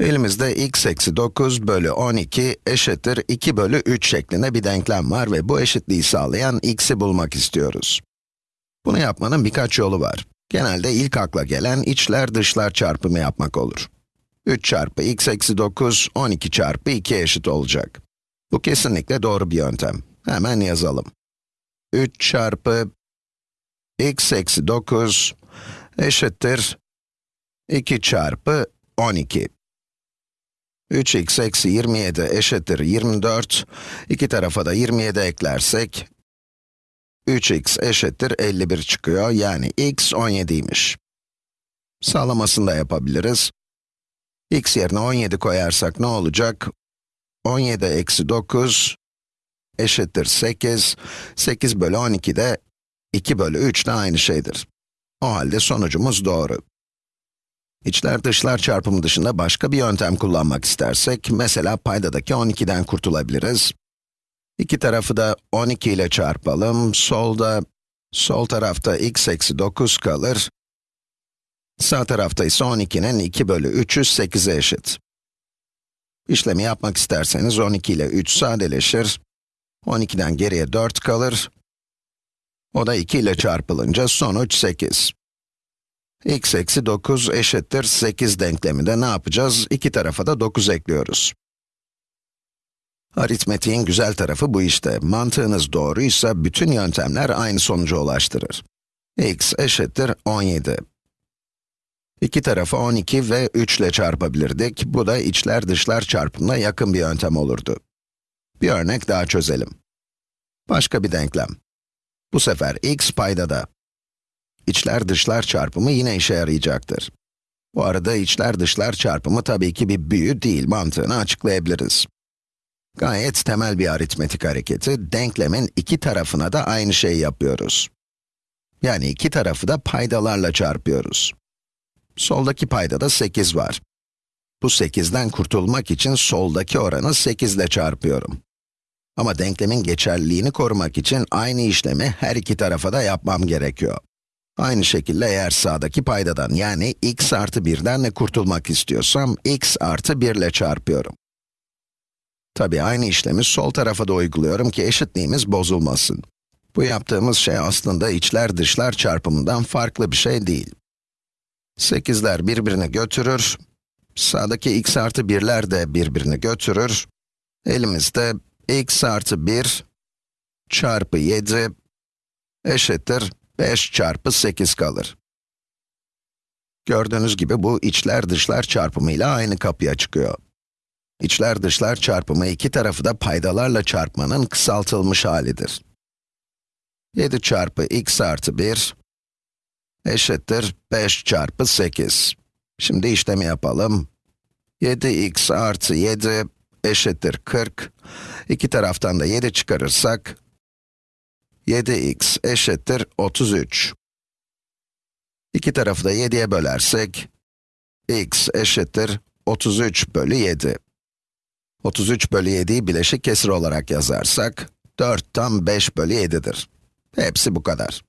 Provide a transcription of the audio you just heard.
Elimizde x eksi 9 bölü 12 eşittir 2 bölü 3 şeklinde bir denklem var ve bu eşitliği sağlayan x'i bulmak istiyoruz. Bunu yapmanın birkaç yolu var. Genelde ilk akla gelen içler dışlar çarpımı yapmak olur. 3 çarpı x eksi 9, 12 çarpı 2 eşit olacak. Bu kesinlikle doğru bir yöntem. Hemen yazalım. 3 çarpı x eksi 9 eşittir 2 çarpı 12. 3x eksi 27 eşittir 24. İki tarafa da 27 eklersek, 3x eşittir 51 çıkıyor. Yani x 17'ymiş. Sağlamasını da yapabiliriz. x yerine 17 koyarsak ne olacak? 17 eksi 9 eşittir 8. 8 bölü 12 de 2 bölü 3 de aynı şeydir. O halde sonucumuz doğru. İçler dışlar çarpımı dışında başka bir yöntem kullanmak istersek, mesela paydadaki 12'den kurtulabiliriz. İki tarafı da 12 ile çarpalım. Solda, sol tarafta x eksi 9 kalır. Sağ tarafta ise 12'nin 2 bölü 3'ü 8'e eşit. İşlemi yapmak isterseniz 12 ile 3 sadeleşir. 12'den geriye 4 kalır. O da 2 ile çarpılınca sonuç 8 x eksi 9 eşittir 8 denkleminde ne yapacağız? İki tarafa da 9 ekliyoruz. Aritmetiğin güzel tarafı bu işte. Mantığınız doğruysa bütün yöntemler aynı sonuca ulaştırır. x eşittir 17. İki tarafı 12 ve 3 ile çarpabilirdik. Bu da içler dışlar çarpımına yakın bir yöntem olurdu. Bir örnek daha çözelim. Başka bir denklem. Bu sefer x paydada içler dışlar çarpımı yine işe yarayacaktır. Bu arada içler dışlar çarpımı tabii ki bir büyü değil, mantığını açıklayabiliriz. Gayet temel bir aritmetik hareketi, denklemin iki tarafına da aynı şeyi yapıyoruz. Yani iki tarafı da paydalarla çarpıyoruz. Soldaki paydada 8 var. Bu 8'den kurtulmak için soldaki oranı 8 ile çarpıyorum. Ama denklemin geçerliliğini korumak için aynı işlemi her iki tarafa da yapmam gerekiyor. Aynı şekilde eğer sağdaki paydadan yani x artı 1'den de kurtulmak istiyorsam, x artı 1 ile çarpıyorum. Tabii aynı işlemi sol tarafa da uyguluyorum ki eşitliğimiz bozulmasın. Bu yaptığımız şey aslında içler dışlar çarpımından farklı bir şey değil. 8'ler birbirini götürür, sağdaki x artı 1'ler de birbirini götürür. Elimizde x artı 1 çarpı 7 eşittir 5 çarpı 8 kalır. Gördüğünüz gibi bu içler dışlar çarpımıyla aynı kapıya çıkıyor. İçler dışlar çarpımı iki tarafı da paydalarla çarpmanın kısaltılmış halidir. 7 çarpı x artı 1 eşittir 5 çarpı 8. Şimdi işlemi yapalım. 7x artı 7 eşittir 40. İki taraftan da 7 çıkarırsak 7x eşittir 33. İki tarafı da 7'ye bölersek, x eşittir 33 bölü 7. 33 bölü 7'yi bileşik kesir olarak yazarsak, 4 tam 5 bölü 7'dir. Hepsi bu kadar.